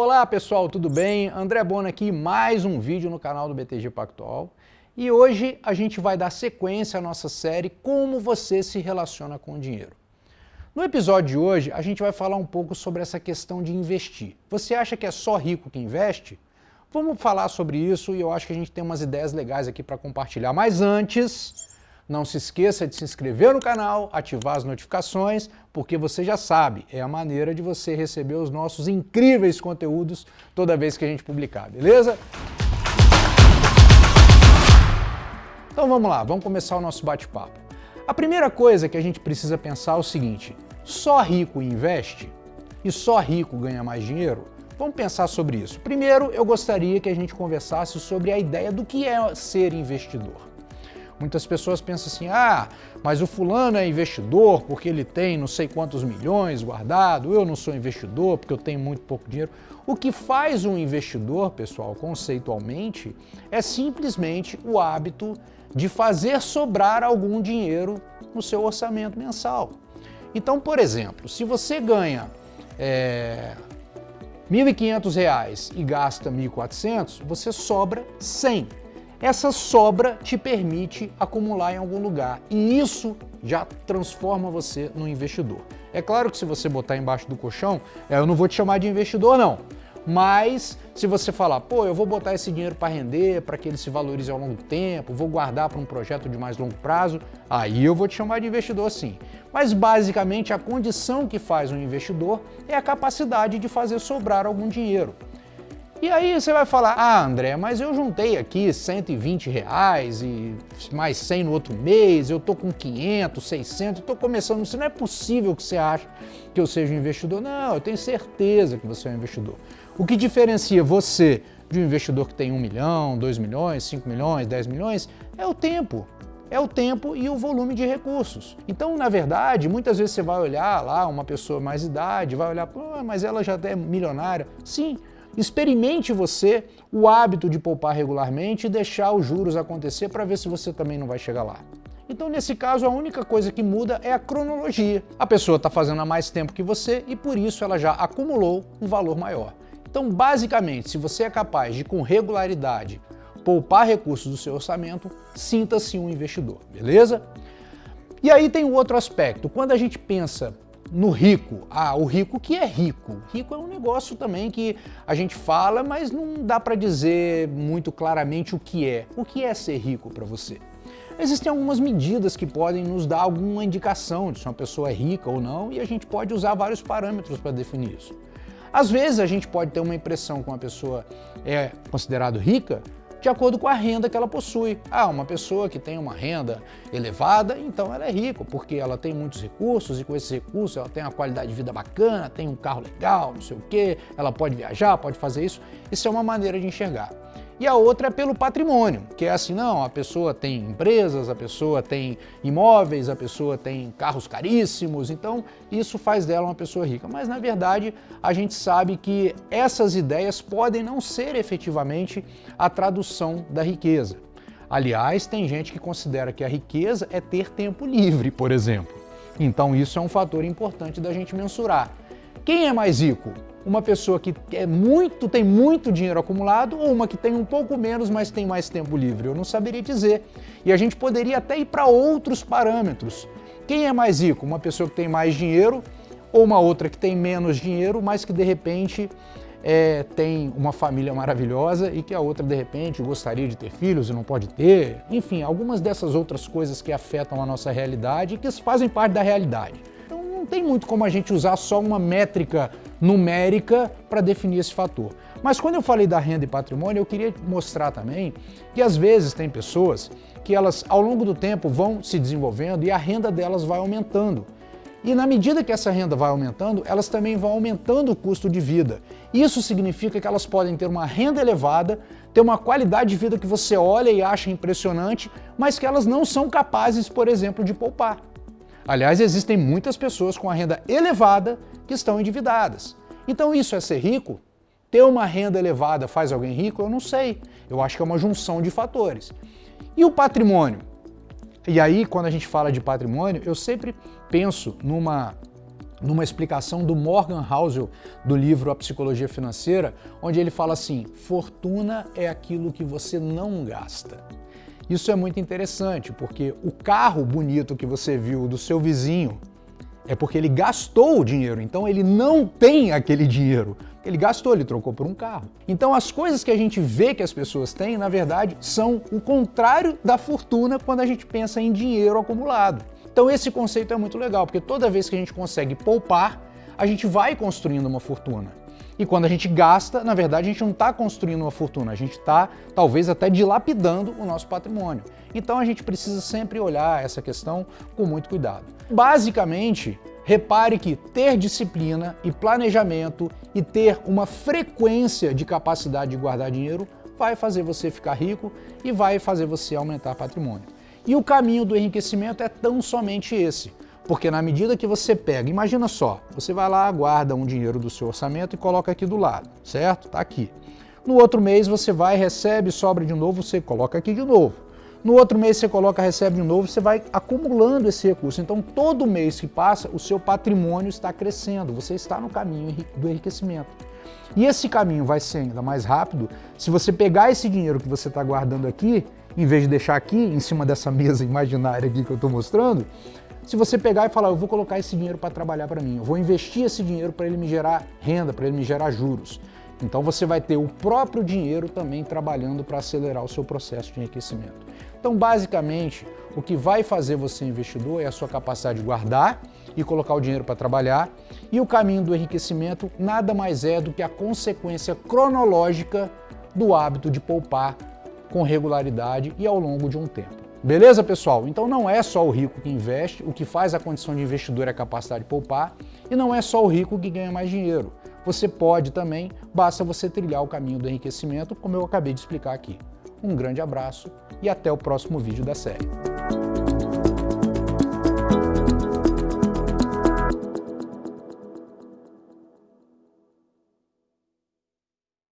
Olá pessoal, tudo bem? André Bona aqui, mais um vídeo no canal do BTG Pactual. E hoje a gente vai dar sequência à nossa série Como você se relaciona com o dinheiro. No episódio de hoje a gente vai falar um pouco sobre essa questão de investir. Você acha que é só rico que investe? Vamos falar sobre isso e eu acho que a gente tem umas ideias legais aqui para compartilhar. Mas antes, não se esqueça de se inscrever no canal, ativar as notificações, porque você já sabe, é a maneira de você receber os nossos incríveis conteúdos toda vez que a gente publicar, beleza? Então vamos lá, vamos começar o nosso bate-papo. A primeira coisa que a gente precisa pensar é o seguinte, só rico investe? E só rico ganha mais dinheiro? Vamos pensar sobre isso. Primeiro, eu gostaria que a gente conversasse sobre a ideia do que é ser investidor. Muitas pessoas pensam assim, ah, mas o fulano é investidor porque ele tem não sei quantos milhões guardado, eu não sou investidor porque eu tenho muito pouco dinheiro. O que faz um investidor, pessoal, conceitualmente, é simplesmente o hábito de fazer sobrar algum dinheiro no seu orçamento mensal. Então, por exemplo, se você ganha é, R$ 1.500 e gasta R$ 1.400, você sobra 100 essa sobra te permite acumular em algum lugar e isso já transforma você num investidor. É claro que se você botar embaixo do colchão, é, eu não vou te chamar de investidor não, mas se você falar, pô, eu vou botar esse dinheiro para render, para que ele se valorize ao longo do tempo, vou guardar para um projeto de mais longo prazo, aí eu vou te chamar de investidor sim. Mas basicamente a condição que faz um investidor é a capacidade de fazer sobrar algum dinheiro. E aí você vai falar, ah André, mas eu juntei aqui 120 reais e mais 100 no outro mês, eu tô com 500, 600, tô começando, isso não é possível que você ache que eu seja um investidor. Não, eu tenho certeza que você é um investidor. O que diferencia você de um investidor que tem 1 milhão, 2 milhões, 5 milhões, 10 milhões, é o tempo. É o tempo e o volume de recursos. Então, na verdade, muitas vezes você vai olhar lá uma pessoa mais idade, vai olhar, mas ela já é milionária. Sim, Experimente você o hábito de poupar regularmente e deixar os juros acontecer para ver se você também não vai chegar lá. Então, nesse caso, a única coisa que muda é a cronologia. A pessoa está fazendo há mais tempo que você e por isso ela já acumulou um valor maior. Então, basicamente, se você é capaz de, com regularidade, poupar recursos do seu orçamento, sinta-se um investidor, beleza? E aí tem o outro aspecto. Quando a gente pensa no rico. Ah, o rico que é rico. Rico é um negócio também que a gente fala, mas não dá para dizer muito claramente o que é. O que é ser rico para você? Existem algumas medidas que podem nos dar alguma indicação de se uma pessoa é rica ou não, e a gente pode usar vários parâmetros para definir isso. Às vezes a gente pode ter uma impressão que uma pessoa é considerada rica de acordo com a renda que ela possui. Ah, uma pessoa que tem uma renda elevada, então ela é rica, porque ela tem muitos recursos e com esses recursos ela tem uma qualidade de vida bacana, tem um carro legal, não sei o quê, ela pode viajar, pode fazer isso. Isso é uma maneira de enxergar e a outra é pelo patrimônio, que é assim, não, a pessoa tem empresas, a pessoa tem imóveis, a pessoa tem carros caríssimos, então isso faz dela uma pessoa rica. Mas na verdade a gente sabe que essas ideias podem não ser efetivamente a tradução da riqueza. Aliás, tem gente que considera que a riqueza é ter tempo livre, por exemplo. Então isso é um fator importante da gente mensurar. Quem é mais rico? uma pessoa que é muito, tem muito dinheiro acumulado ou uma que tem um pouco menos, mas tem mais tempo livre? Eu não saberia dizer. E a gente poderia até ir para outros parâmetros. Quem é mais rico? Uma pessoa que tem mais dinheiro ou uma outra que tem menos dinheiro, mas que de repente é, tem uma família maravilhosa e que a outra de repente gostaria de ter filhos e não pode ter. Enfim, algumas dessas outras coisas que afetam a nossa realidade e que fazem parte da realidade. Não tem muito como a gente usar só uma métrica numérica para definir esse fator. Mas quando eu falei da renda e patrimônio, eu queria mostrar também que às vezes tem pessoas que elas ao longo do tempo vão se desenvolvendo e a renda delas vai aumentando. E na medida que essa renda vai aumentando, elas também vão aumentando o custo de vida. Isso significa que elas podem ter uma renda elevada, ter uma qualidade de vida que você olha e acha impressionante, mas que elas não são capazes, por exemplo, de poupar. Aliás, existem muitas pessoas com a renda elevada que estão endividadas. Então isso é ser rico? Ter uma renda elevada faz alguém rico? Eu não sei. Eu acho que é uma junção de fatores. E o patrimônio? E aí, quando a gente fala de patrimônio, eu sempre penso numa numa explicação do Morgan Housel do livro A Psicologia Financeira, onde ele fala assim, fortuna é aquilo que você não gasta. Isso é muito interessante, porque o carro bonito que você viu do seu vizinho é porque ele gastou o dinheiro, então ele não tem aquele dinheiro. Ele gastou, ele trocou por um carro. Então as coisas que a gente vê que as pessoas têm, na verdade, são o contrário da fortuna quando a gente pensa em dinheiro acumulado. Então esse conceito é muito legal, porque toda vez que a gente consegue poupar, a gente vai construindo uma fortuna. E quando a gente gasta, na verdade, a gente não está construindo uma fortuna, a gente está talvez até dilapidando o nosso patrimônio. Então a gente precisa sempre olhar essa questão com muito cuidado. Basicamente, repare que ter disciplina e planejamento e ter uma frequência de capacidade de guardar dinheiro vai fazer você ficar rico e vai fazer você aumentar patrimônio. E o caminho do enriquecimento é tão somente esse. Porque na medida que você pega, imagina só, você vai lá, guarda um dinheiro do seu orçamento e coloca aqui do lado, certo? Tá aqui. No outro mês você vai, recebe, sobra de novo, você coloca aqui de novo. No outro mês você coloca, recebe de novo, você vai acumulando esse recurso. Então todo mês que passa, o seu patrimônio está crescendo, você está no caminho do enriquecimento. E esse caminho vai ser ainda mais rápido se você pegar esse dinheiro que você está guardando aqui, em vez de deixar aqui, em cima dessa mesa imaginária aqui que eu estou mostrando, se você pegar e falar, eu vou colocar esse dinheiro para trabalhar para mim, eu vou investir esse dinheiro para ele me gerar renda, para ele me gerar juros. Então você vai ter o próprio dinheiro também trabalhando para acelerar o seu processo de enriquecimento. Então, basicamente, o que vai fazer você investidor é a sua capacidade de guardar e colocar o dinheiro para trabalhar, e o caminho do enriquecimento nada mais é do que a consequência cronológica do hábito de poupar com regularidade e ao longo de um tempo. Beleza, pessoal? Então não é só o rico que investe, o que faz a condição de investidor é a capacidade de poupar, e não é só o rico que ganha mais dinheiro. Você pode também, basta você trilhar o caminho do enriquecimento, como eu acabei de explicar aqui. Um grande abraço e até o próximo vídeo da série.